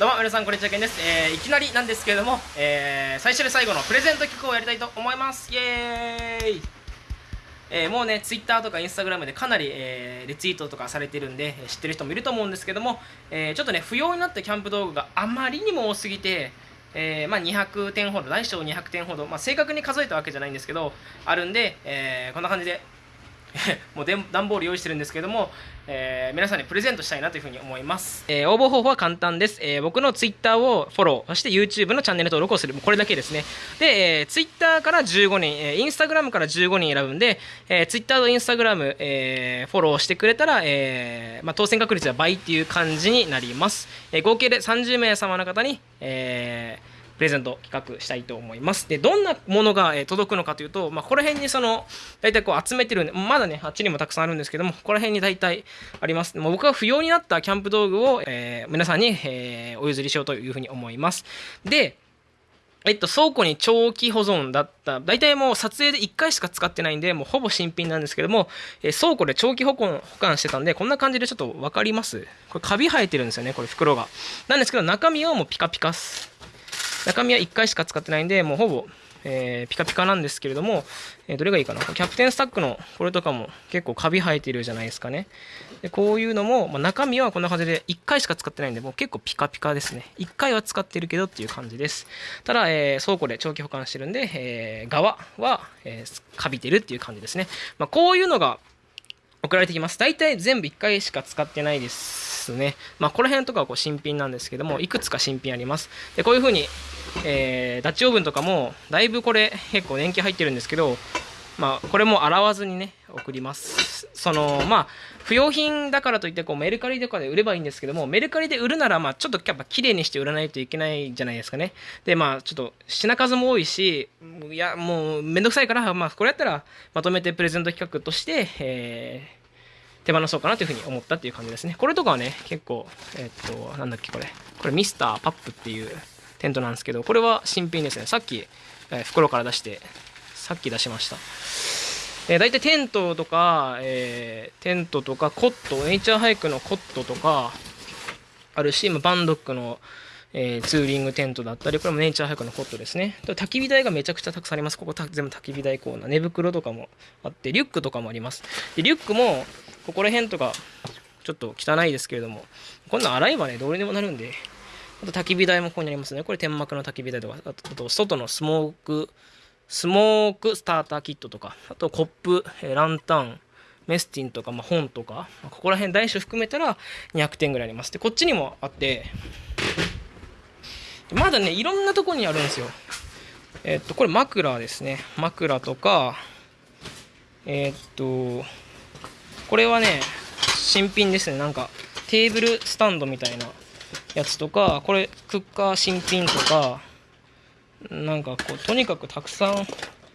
どうも皆さんこんにちはけんです、えー、いきなりなんですけれども、えー、最初で最後のプレゼント企画をやりたいと思います。イエーイ。えー、もうね、ツイッターとかインスタグラムでかなり、えー、リツイートとかされてるんで、知ってる人もいると思うんですけども、えー、ちょっとね、不要になったキャンプ道具があまりにも多すぎて、え、まあ、200点ほど、大小200点ほど、まあ、正確に数えたわけじゃないんですけど、あるんで、えこんな感じで もう段ボール用意してるんですけども、えー、皆さんにプレゼントしたいなというふうに思います、えー、応募方法は簡単です、えー、僕の Twitter をフォローそして YouTube のチャンネル登録をする。これだけですね。で、えー、Twitter から15人、えー、Instagram から15人選ぶんで、えー、Twitter と Instagram、えー、フォローしてくれたら、えーまあ、当選確率は倍っていう感じになります、えー、合計で30名様の方に、えープレゼント企画したいと思います。で、どんなものが、え届くのかというと、まあ、この辺にその、大体こう集めてるんで、まだね、あっちにもたくさんあるんですけども、ここら辺に大体あります。もう僕が不要になったキャンプ道具を、えー、皆さんに、えー、お譲りしようというふうに思います。で、えっと、倉庫に長期保存だった、大体もう撮影で1回しか使ってないんで、もうほぼ新品なんですけども、え、倉庫で長期保管保管してたんで、こんな感じでちょっと分かります？これカビ生えてるんですよね、これ袋が。なんですけど、中身はもうピカピカっす。中身は1回しか使ってないんで、もうほぼ、えー、ピカピカなんですけれども、えー、どれがいいかな。キャプテンスタックのこれとかも結構カビ生えてるじゃないですかね。でこういうのも、まあ、中身はこんな感じで1回しか使ってないんで、もう結構ピカピカですね。1回は使ってるけどっていう感じです。ただ、えー、倉庫で長期保管してるんで、え側は、えーカビてるっていう感じですね。まあ、こういうのが送られてきます。大体全部1回しか使ってないですね。まあ、この辺とかはこう新品なんですけども、いくつか新品あります。で、こういう風に、えー、ダッチオーブンとかも、だいぶこれ結構年季入ってるんですけど、まあ、これも洗わずにね、送ります。その、まあ、不用品だからといって、こう、メルカリとかで売ればいいんですけども、メルカリで売るなら、まあ、ちょっとやっぱ綺麗にして売らないといけないじゃないですかね。で、まあ、ちょっと品数も多いし、いや、もう、めんどくさいから、まあ、これやったら、まとめてプレゼント企画として、えー、手放そうかなというふうに思ったっていう感じですね。これとかはね、結構、えー、っと、なんだっけこれ。これミスターパップっていうテントなんですけど、これは新品ですね。さっき、えー、袋から出して、さっき出しました。えー、大体テントとか、えー、テントとかコット、ネイチャーハイクのコットとか、あるし、バンドックの、えー、ツーリングテントだったり、これもネイチャーハイクのコットですね。焚き火台がめちゃくちゃたくさんあります。ここ全部焚き火台コーナー。寝袋とかもあって、リュックとかもあります。で、リュックも、ここら辺とか、ちょっと汚いですけれども、こんなん洗えばね、どうにでもなるんで、あと焚き火台もここにありますね。これ天幕の焚き火台とか、あと外のスモーク、スモークスターターキットとか、あとコップ、ランタン、メスティンとか、まあ、本とか、ここら辺大小含めたら200点ぐらいあります。で、こっちにもあって、まだね、いろんなとこにあるんですよ。えっと、これ枕ですね。枕とか、えっと、これはね、新品ですね。なんか、テーブルスタンドみたいなやつとか、これ、クッカー新品とか、なんかこう、とにかくたくさん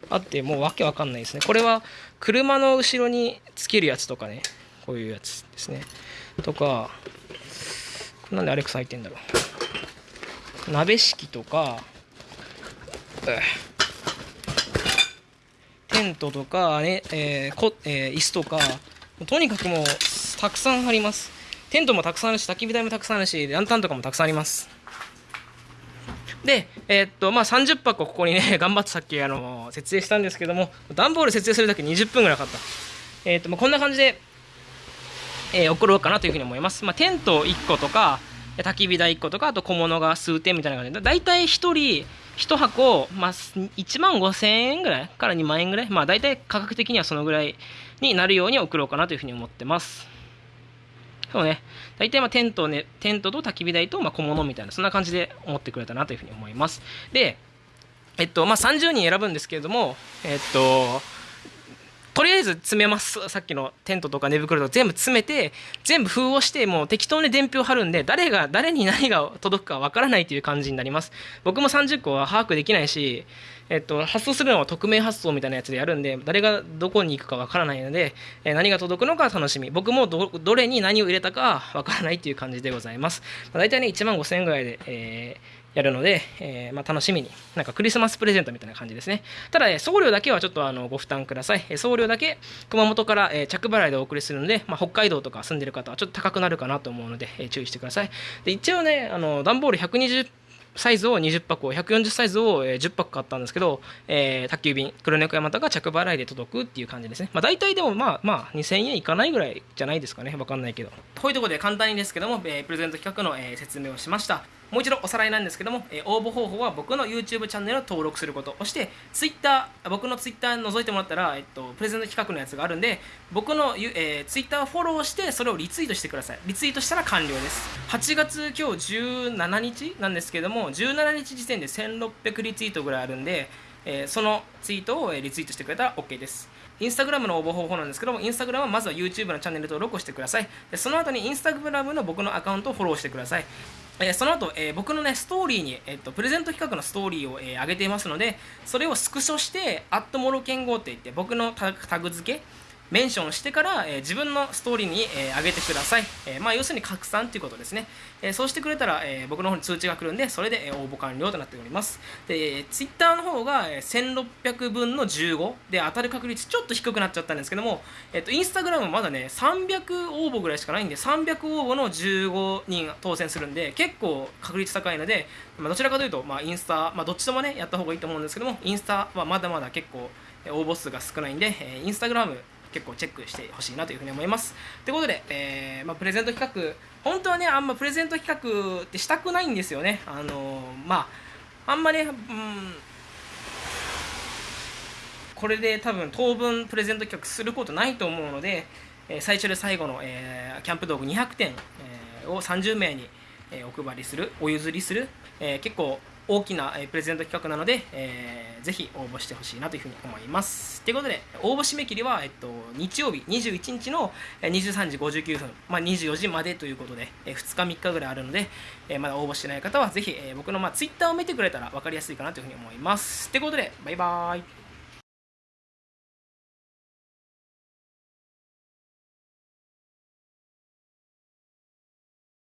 あって、もうわけわかんないですね。これは、車の後ろにつけるやつとかね、こういうやつですね。とか、なんでアレクサ入ってんだろう。鍋敷とか、テントとか、ねえーこえー、椅子とか、とにかくもう、たくさんあります。テントもたくさんあるし、焚き火台もたくさんあるし、ランタンとかもたくさんあります。で、えー、っと、まあ、30箱ここにね、頑張ってさっき、あの、設営したんですけども、段ボール設営するだけ20分ぐらいかかった。えー、っと、まあ、こんな感じで、えー、送ろうかなというふうに思います。まあ、テント1個とか、焚き火台1個とか、あと小物が数点みたいな感じで、だいたい1人1箱、まあ、1万5000円ぐらい？から2万円ぐらい、まあ、大体価格的にはそのぐらいになるように送ろうかなというふうに思ってます。そうね、大体まあテント,、ね、テントと焚き火台とまあ小物みたいな、そんな感じで思ってくれたなというふうに思います。で、えっと、まあ、30人選ぶんですけれども、えっと、とりあえず詰めます。さっきのテントとか寝袋とか全部詰めて、全部封をして、もう適当に伝票貼るんで、誰が、誰に何が届くかわからないという感じになります。僕も30個は把握できないし、えっと、発送するのは匿名発送みたいなやつでやるんで、誰がどこに行くかわからないので、え何が届くのか楽しみ。僕もど、れに何を入れたかわからないっていう感じでございます。まあ、大体ね、1万5000円ぐらいで、えーやるので、えー、まあ、楽しみに。なんかクリスマスプレゼントみたいな感じですね。ただ、送料だけはちょっとあのご負担ください。送料だけ熊本から、え着払いでお送りするので、まあ、北海道とか住んでる方はちょっと高くなるかなと思うので、え注意してください。で一応ねあの段ボール120サイズを20箱140サイズを10箱買ったんですけど、えー、宅急便黒猫山田が着払いで届くっていう感じですね、まあ、大体でもまあまあ2000円いかないぐらいじゃないですかね。分かんないけど。こういうところで簡単にですけども、えー、プレゼント企画の、えー、説明をしました。もう一度おさらいなんですけども、え、応募方法は僕の YouTube チャンネルを登録することそして Twitter 僕の Twitter 覗いてもらったら、えっと、プレゼント企画のやつがあるんで僕の、えー、Twitter をフォローしてそれをリツイートしてくださいリツイートしたら完了です8月今日17日なんですけども17日時点で1600リツイートぐらいあるんで、えー、そのツイートをリツイートしてくれたら OK ですインスタグラムの応募方法なんですけども、インスタグラムはまずは YouTube のチャンネル登録をしてください。でその後にインスタグラムの僕のアカウントをフォローしてください。えー、その後、えー、僕のね、ストーリーに、えーと、プレゼント企画のストーリーを、えー、上げていますので、それをスクショして、アットモロケンゴって言って、僕のタグ付け、メンションしてから、えー、自分のストーリーに、えー、上げてください、えー、まあ、要するに拡散ということですね、えそうしてくれたら、え僕の方に通知が来るんでそれで、え応募完了となっております。で、ツイッターの方が、え1600分の15で当たる確率ちょっと低くなっちゃったんですけども、えっとインスタグラムまだね300応募ぐらいしかないんで300応募の15人当選するんで結構確率高いので、まあ、どちらかというと、まあ、インスタ、まあ、どっちともねやった方がいいと思うんですけどもインスタはまだまだ結構応募数が少ないんで、えインスタグラム結構チェックしてほしいなというふうに思います。ということで、えー、まあ、プレゼント企画、本当はね、あんまプレゼント企画ってしたくないんですよね。あの、まあ、あんまね、うん、これで多分当分プレゼント企画することないと思うので、えー、最初で最後の、えー、キャンプ道具200点、えー、を30名に、えお配りする、お譲りする、え結構大きなプレゼント企画なので、えー、ぜひ応募してほしいなというふうに思います。ということで、応募締め切りは、えっと、日曜日21日の23時59分、まあ、24時までということで、え2日3日ぐらいあるので、えまだ応募してない方はぜひ、え僕の、まあ、Twitter を見てくれたら分かりやすいかなというふうに思います。ということで、バイバーイ。